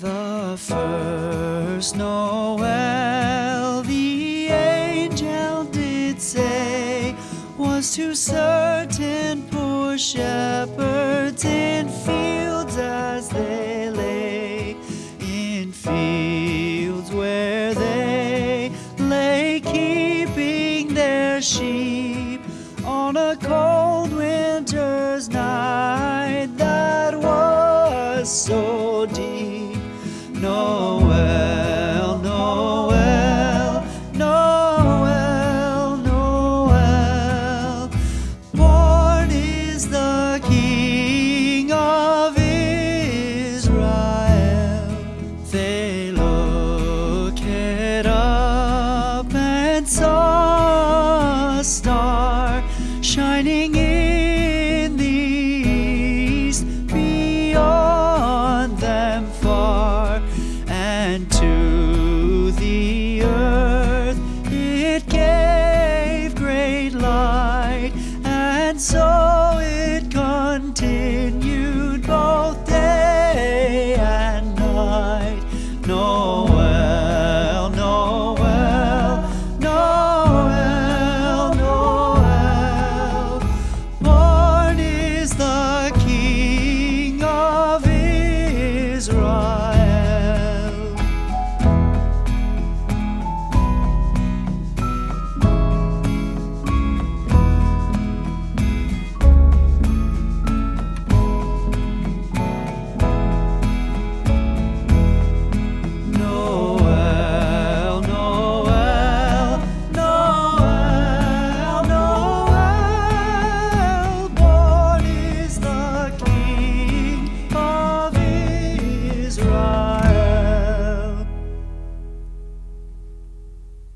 The first Noel the angel did say was to certain poor shepherds in fields as they lay, in fields where they lay keeping their sheep on a cold winter's night that was so Noel, Noel, Noel, Noel. Born is the King of Israel. They looked up and saw a star shining in the east. to the earth. It gave great light and so